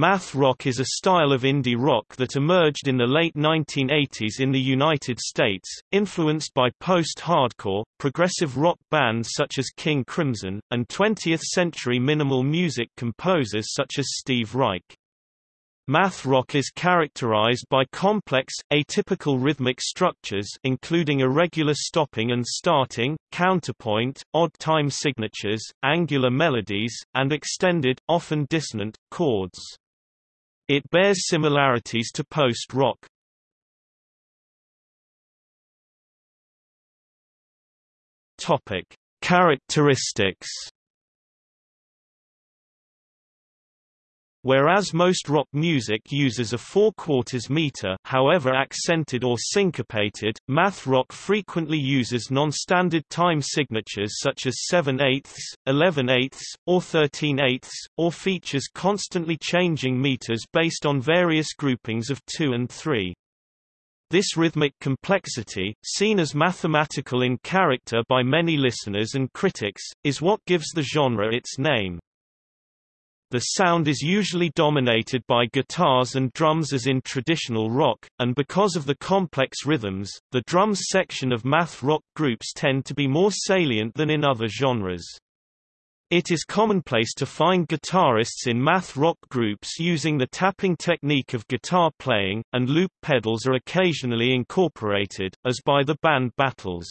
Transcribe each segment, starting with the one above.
Math rock is a style of indie rock that emerged in the late 1980s in the United States, influenced by post-hardcore, progressive rock bands such as King Crimson, and 20th-century minimal music composers such as Steve Reich. Math rock is characterized by complex, atypical rhythmic structures including irregular stopping and starting, counterpoint, odd time signatures, angular melodies, and extended, often dissonant, chords. It bears similarities to post-rock. Topic: Characteristics. Whereas most rock music uses a four-quarters meter however accented or syncopated, math rock frequently uses non-standard time signatures such as 7 eighths, 11 eighths, or 13 eighths, or features constantly changing meters based on various groupings of 2 and 3. This rhythmic complexity, seen as mathematical in character by many listeners and critics, is what gives the genre its name. The sound is usually dominated by guitars and drums as in traditional rock, and because of the complex rhythms, the drums section of math rock groups tend to be more salient than in other genres. It is commonplace to find guitarists in math rock groups using the tapping technique of guitar playing, and loop pedals are occasionally incorporated, as by the band Battles.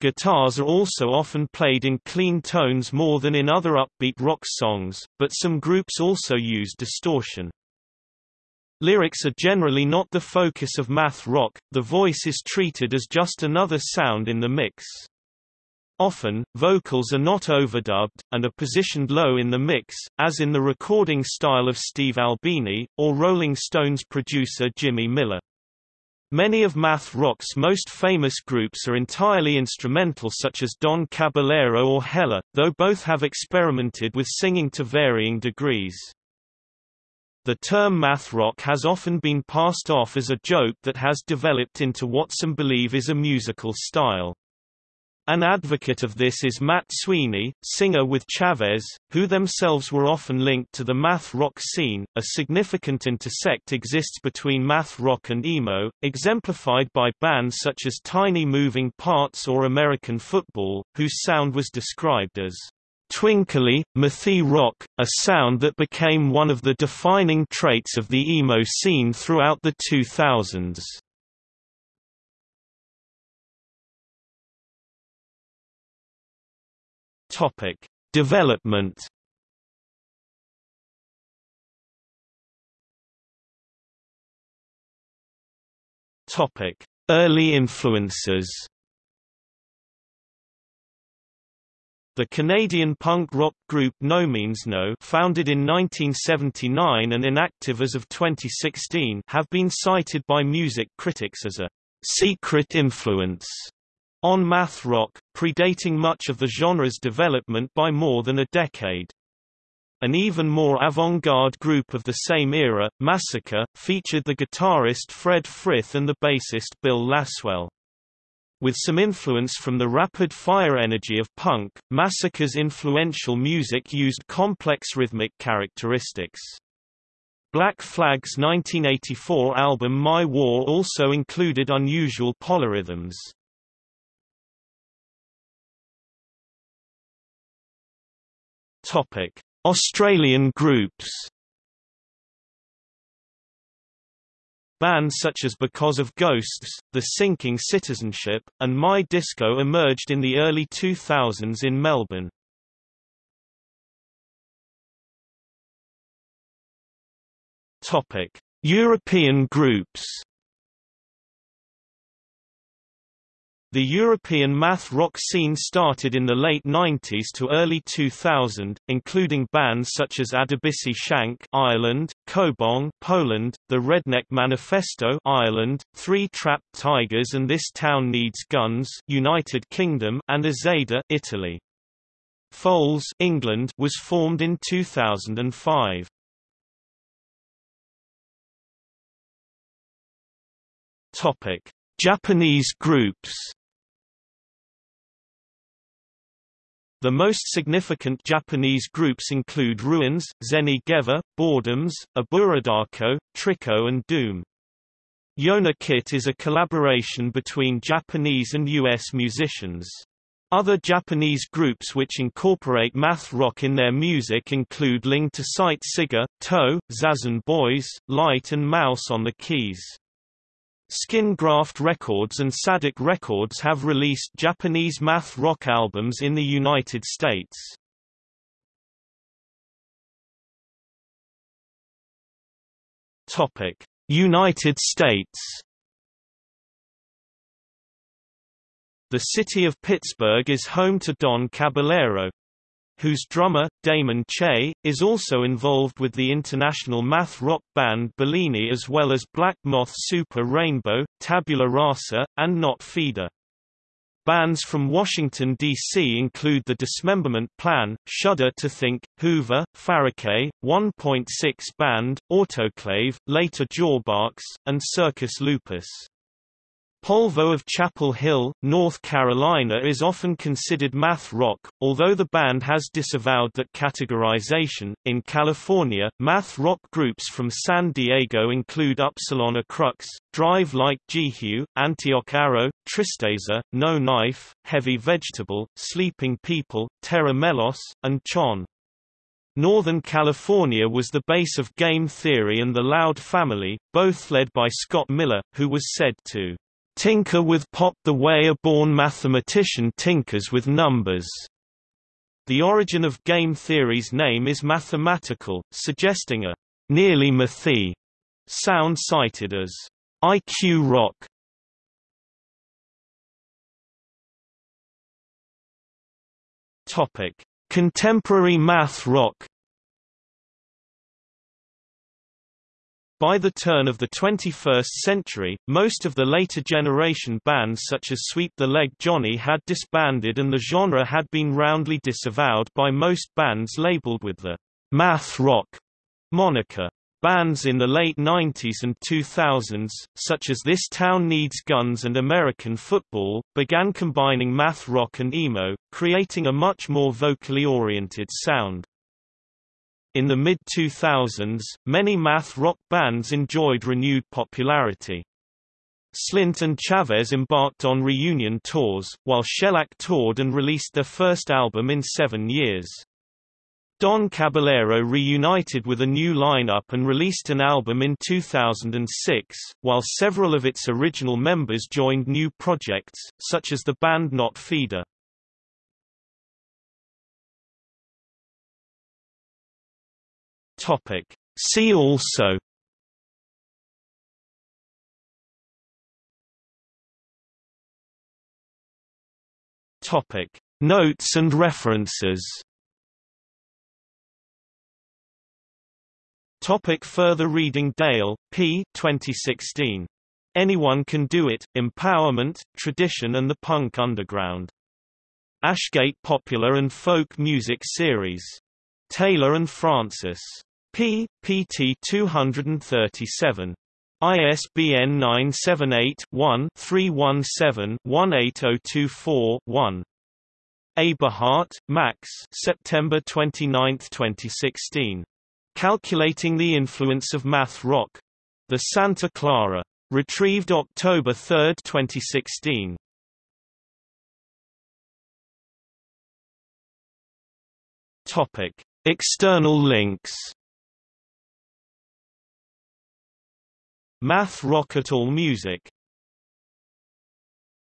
Guitars are also often played in clean tones more than in other upbeat rock songs, but some groups also use distortion. Lyrics are generally not the focus of math rock, the voice is treated as just another sound in the mix. Often, vocals are not overdubbed, and are positioned low in the mix, as in the recording style of Steve Albini, or Rolling Stones producer Jimmy Miller. Many of math rock's most famous groups are entirely instrumental such as Don Caballero or Hella, though both have experimented with singing to varying degrees. The term math rock has often been passed off as a joke that has developed into what some believe is a musical style. An advocate of this is Matt Sweeney, singer with Chavez, who themselves were often linked to the math rock scene. A significant intersect exists between math rock and emo, exemplified by bands such as Tiny Moving Parts or American Football, whose sound was described as twinkly, mathy rock, a sound that became one of the defining traits of the emo scene throughout the 2000s. Topic: Development. Topic: Early influences. The Canadian punk rock group No Means No founded in 1979 and inactive as of 2016 have been cited by music critics as a «secret influence» on math rock, predating much of the genre's development by more than a decade. An even more avant-garde group of the same era, Massacre, featured the guitarist Fred Frith and the bassist Bill Laswell. With some influence from the rapid-fire energy of punk, Massacre's influential music used complex rhythmic characteristics. Black Flag's 1984 album My War also included unusual polyrhythms. Topic: Australian groups. Bands such as Because of Ghosts, The Sinking Citizenship, and My Disco emerged in the early 2000s in Melbourne. Topic: European groups. The European math rock scene started in the late 90s to early 2000, including bands such as Adebisi Shank Ireland, Kobong Poland, The Redneck Manifesto Ireland, Three Trapped Tigers and This Town Needs Guns United Kingdom and Azada Italy. Foals England was formed in 2005. Topic: Japanese groups The most significant Japanese groups include Ruins, Zeni Geva, Boredoms, Aburadako, Tricot and Doom. Yona Kit is a collaboration between Japanese and U.S. musicians. Other Japanese groups which incorporate math rock in their music include Ling to Sight Siga, Toe, Zazen Boys, Lite and Mouse on the keys. Skin Graft Records and Tzadik Records have released Japanese math rock albums in the United States. Topic: United States The city of Pittsburgh is home to Don Caballero, whose drummer, Damon Che, is also involved with the international math rock band Bellini as well as Black Moth Super Rainbow, Tabula Rasa, and Knot Feeder. Bands from Washington, D.C. include The Dismemberment Plan, Shudder to Think, Hoover, Faraquet, 1.6 Band, Autoclave, later Jawbox, and Circus Lupus. Polvo of Chapel Hill, North Carolina is often considered math rock, although the band has disavowed that categorization. In California, math rock groups from San Diego include Upsilon Acrux, Drive Like Jehu, Antioch Arrow, Tristeza, No Knife, Heavy Vegetable, Sleeping People, Terra Melos, and Chon. Northern California was the base of game theory and the Loud Family, both led by Scott Miller, who was said to Tinker with pop the way a born mathematician tinkers with numbers. The origin of game theory's name is mathematical, suggesting a nearly mathy sound cited as IQ rock. Topic: Contemporary math rock By the turn of the 21st century, most of the later generation bands such as Sweep the Leg Johnny had disbanded and the genre had been roundly disavowed by most bands labeled with the math rock moniker. Bands in the late 90s and 2000s, such as This Town Needs Guns and American Football, began combining math rock and emo, creating a much more vocally oriented sound. In the mid-2000s, many math rock bands enjoyed renewed popularity. Slint and Chavez embarked on reunion tours, while Shellac toured and released their first album in seven years. Don Caballero reunited with a new lineup and released an album in 2006, while several of its original members joined new projects, such as the band Knot Feeder. Topic. See also Topic. Notes and references Topic further reading Dale, P. 2016. Anyone Can Do It, Empowerment, Tradition and the Punk Underground. Ashgate Popular and Folk Music Series. Taylor and Francis p. pt 237. ISBN 978-1-317-18024-1. Aberhart, Max September 29, 2016. Calculating the Influence of Math Rock. The Santa Clara. Retrieved October 3, 2016. Topic. External links Math Rock at All Music